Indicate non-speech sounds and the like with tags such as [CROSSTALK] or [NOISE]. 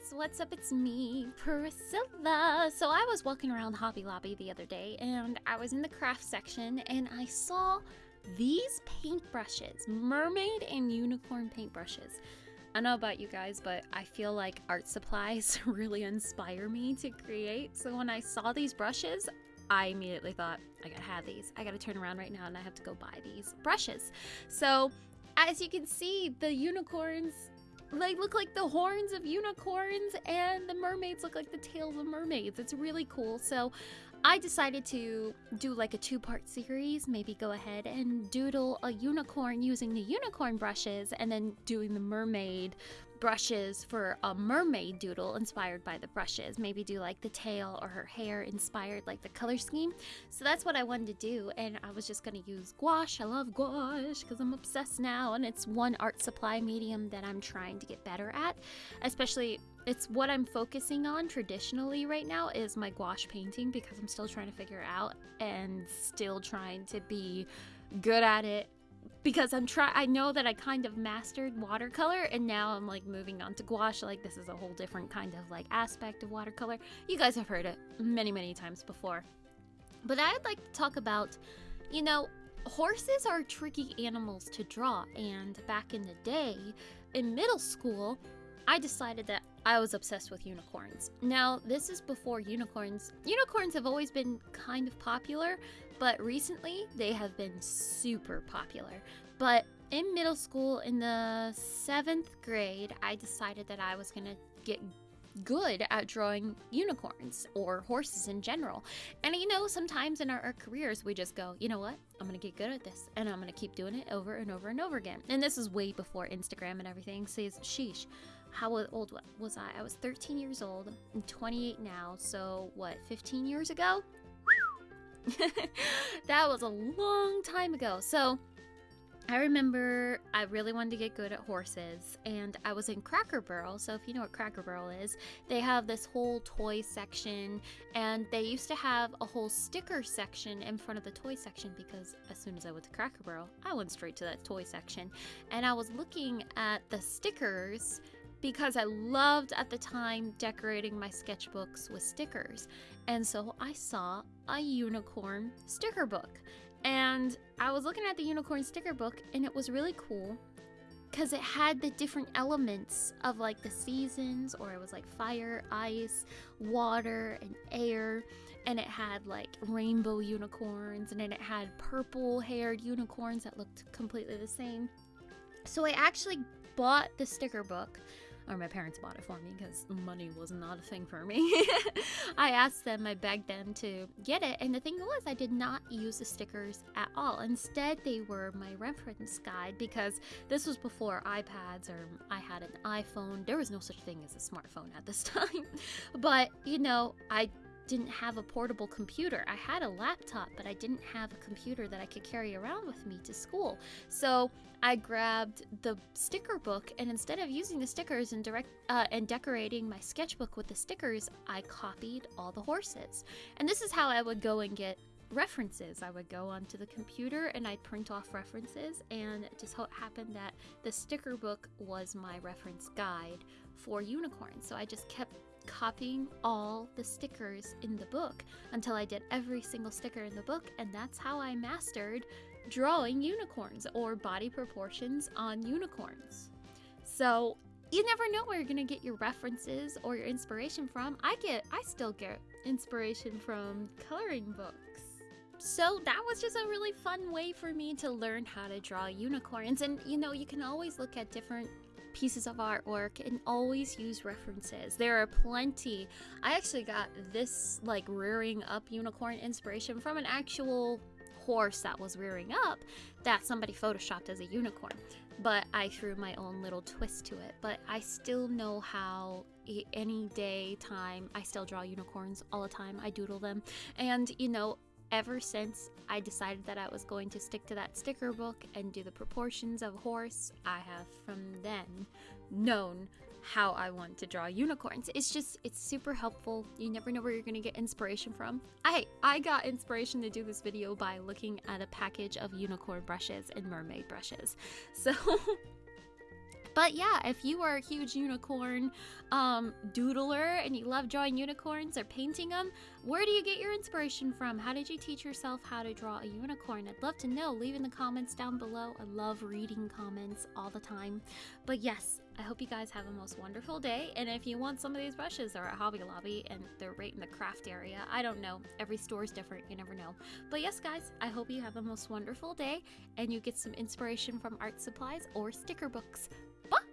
guys, what's up? It's me, Priscilla. So I was walking around Hobby Lobby the other day and I was in the craft section and I saw these paintbrushes, mermaid and unicorn paintbrushes. I don't know about you guys, but I feel like art supplies [LAUGHS] really inspire me to create. So when I saw these brushes, I immediately thought, I gotta have these. I gotta turn around right now and I have to go buy these brushes. So as you can see, the unicorns like look like the horns of unicorns and the mermaids look like the tails of mermaids. It's really cool. So I decided to do like a two-part series, maybe go ahead and doodle a unicorn using the unicorn brushes and then doing the mermaid brushes for a mermaid doodle inspired by the brushes. Maybe do like the tail or her hair inspired like the color scheme. So that's what I wanted to do and I was just going to use gouache. I love gouache because I'm obsessed now and it's one art supply medium that I'm trying to get better at. Especially it's what I'm focusing on traditionally right now is my gouache painting because I'm still trying to figure out and still trying to be good at it because I'm try I know that I kind of mastered watercolor and now I'm like moving on to gouache like this is a whole different kind of like aspect of watercolor. You guys have heard it many many times before. But I'd like to talk about you know horses are tricky animals to draw and back in the day in middle school I decided that I was obsessed with unicorns. Now, this is before unicorns. Unicorns have always been kind of popular, but recently they have been super popular. But in middle school, in the seventh grade, I decided that I was gonna get good at drawing unicorns or horses in general. And you know, sometimes in our, our, careers, we just go, you know what? I'm gonna get good at this and I'm gonna keep doing it over and over and over again. And this is way before Instagram and everything. Says, sheesh, how old was I? I was 13 years old. I'm 28 now. So, what, 15 years ago? [LAUGHS] that was a long time ago. So, I remember I really wanted to get good at horses, and I was in Cracker Barrel. So, if you know what Cracker Barrel is, they have this whole toy section, and they used to have a whole sticker section in front of the toy section because as soon as I went to Cracker Barrel, I went straight to that toy section. And I was looking at the stickers because I loved at the time decorating my sketchbooks with stickers. And so I saw a unicorn sticker book. And I was looking at the unicorn sticker book and it was really cool because it had the different elements of like the seasons or it was like fire, ice, water, and air. And it had like rainbow unicorns and then it had purple haired unicorns that looked completely the same. So I actually bought the sticker book or my parents bought it for me because money was not a thing for me. [LAUGHS] I asked them, I begged them to get it, and the thing was, I did not use the stickers at all. Instead, they were my reference guide because this was before iPads or I had an iPhone. There was no such thing as a smartphone at this [LAUGHS] time. but, you know, I didn't have a portable computer. I had a laptop, but I didn't have a computer that I could carry around with me to school. So I grabbed the sticker book, and instead of using the stickers and direct uh, and decorating my sketchbook with the stickers, I copied all the horses. And this is how I would go and get references. I would go onto the computer and I'd print off references, and it just happened that the sticker book was my reference guide for unicorns. So I just kept copying all the stickers in the book until I did every single sticker in the book, and that's how I mastered drawing unicorns or body proportions on unicorns. So you never know where you're gonna get your references or your inspiration from. I get, I still get inspiration from coloring books. So that was just a really fun way for me to learn how to draw unicorns. And you know, you can always look at different pieces of artwork and always use references. There are plenty. I actually got this like rearing up unicorn inspiration from an actual horse that was rearing up that somebody photoshopped as a unicorn. But I threw my own little twist to it. But I still know how any day, time, I still draw unicorns all the time. I doodle them. And, you know, ever since I decided that I was going to stick to that sticker book and do the proportions of a horse, I have from then known how I want to draw unicorns. It's just, it's super helpful. You never know where you're gonna get inspiration from. I, I got inspiration to do this video by looking at a package of unicorn brushes and mermaid brushes. [LAUGHS] So but yeah, if you are a huge unicorn um, doodler and you love drawing unicorns or painting them, where do you get your inspiration from? How did you teach yourself how to draw a unicorn? I'd love to know. Leave in the comments down below. I love reading comments all the time. But yes, I hope you guys have a most wonderful day. And if you want some of these brushes, they're at Hobby Lobby and they're right in the craft area. I don't know. Every store is different. You never know. But yes, guys, I hope you have a most wonderful day and you get some inspiration from art supplies or sticker books. Bye!